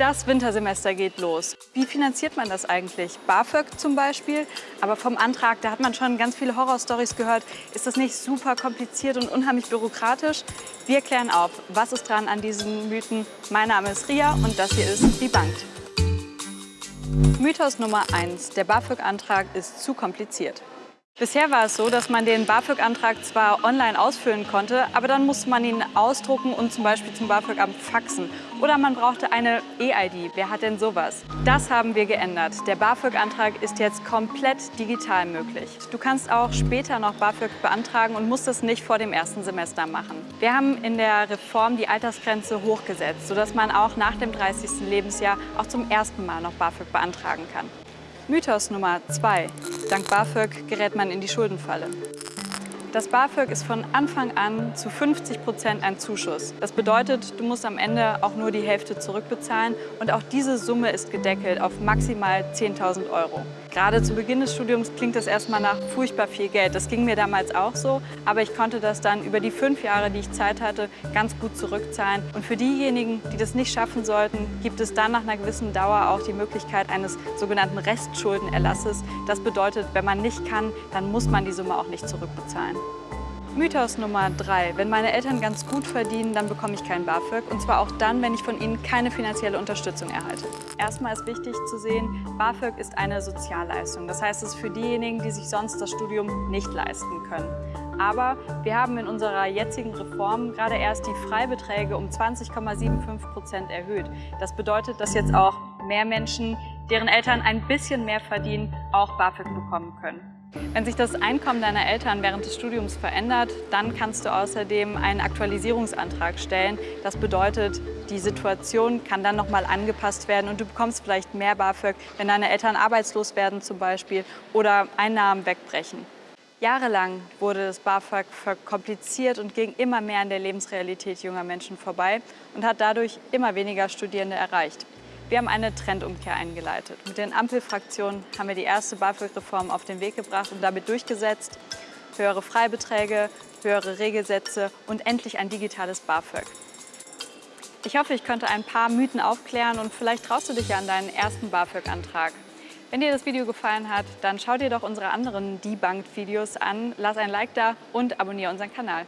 Das Wintersemester geht los. Wie finanziert man das eigentlich? BAföG zum Beispiel, aber vom Antrag, da hat man schon ganz viele Horrorstories gehört. Ist das nicht super kompliziert und unheimlich bürokratisch? Wir klären auf, was ist dran an diesen Mythen. Mein Name ist Ria und das hier ist Die Bank. Mythos Nummer 1. Der BAföG-Antrag ist zu kompliziert. Bisher war es so, dass man den BAföG-Antrag zwar online ausfüllen konnte, aber dann musste man ihn ausdrucken und zum Beispiel zum BAföG-Amt faxen. Oder man brauchte eine E-ID. Wer hat denn sowas? Das haben wir geändert. Der BAföG-Antrag ist jetzt komplett digital möglich. Du kannst auch später noch BAföG beantragen und musst es nicht vor dem ersten Semester machen. Wir haben in der Reform die Altersgrenze hochgesetzt, sodass man auch nach dem 30. Lebensjahr auch zum ersten Mal noch BAföG beantragen kann. Mythos Nummer 2. Dank BAföG gerät man in die Schuldenfalle. Das BAföG ist von Anfang an zu 50 Prozent ein Zuschuss. Das bedeutet, du musst am Ende auch nur die Hälfte zurückbezahlen und auch diese Summe ist gedeckelt auf maximal 10.000 Euro. Gerade zu Beginn des Studiums klingt das erstmal nach furchtbar viel Geld. Das ging mir damals auch so, aber ich konnte das dann über die fünf Jahre, die ich Zeit hatte, ganz gut zurückzahlen. Und für diejenigen, die das nicht schaffen sollten, gibt es dann nach einer gewissen Dauer auch die Möglichkeit eines sogenannten Restschuldenerlasses. Das bedeutet, wenn man nicht kann, dann muss man die Summe auch nicht zurückbezahlen. Mythos Nummer drei. Wenn meine Eltern ganz gut verdienen, dann bekomme ich kein BAföG. Und zwar auch dann, wenn ich von ihnen keine finanzielle Unterstützung erhalte. Erstmal ist wichtig zu sehen, BAföG ist eine Sozialleistung. Das heißt, es ist für diejenigen, die sich sonst das Studium nicht leisten können. Aber wir haben in unserer jetzigen Reform gerade erst die Freibeträge um 20,75 Prozent erhöht. Das bedeutet, dass jetzt auch mehr Menschen, deren Eltern ein bisschen mehr verdienen, auch BAföG bekommen können. Wenn sich das Einkommen deiner Eltern während des Studiums verändert, dann kannst du außerdem einen Aktualisierungsantrag stellen. Das bedeutet, die Situation kann dann nochmal angepasst werden und du bekommst vielleicht mehr BAföG, wenn deine Eltern arbeitslos werden zum Beispiel oder Einnahmen wegbrechen. Jahrelang wurde das BAföG verkompliziert und ging immer mehr an der Lebensrealität junger Menschen vorbei und hat dadurch immer weniger Studierende erreicht. Wir haben eine Trendumkehr eingeleitet. Mit den Ampelfraktionen haben wir die erste BAföG-Reform auf den Weg gebracht und damit durchgesetzt. Höhere Freibeträge, höhere Regelsätze und endlich ein digitales BAföG. Ich hoffe, ich konnte ein paar Mythen aufklären und vielleicht traust du dich ja an deinen ersten BAföG-Antrag. Wenn dir das Video gefallen hat, dann schau dir doch unsere anderen Debunked-Videos an, lass ein Like da und abonniere unseren Kanal.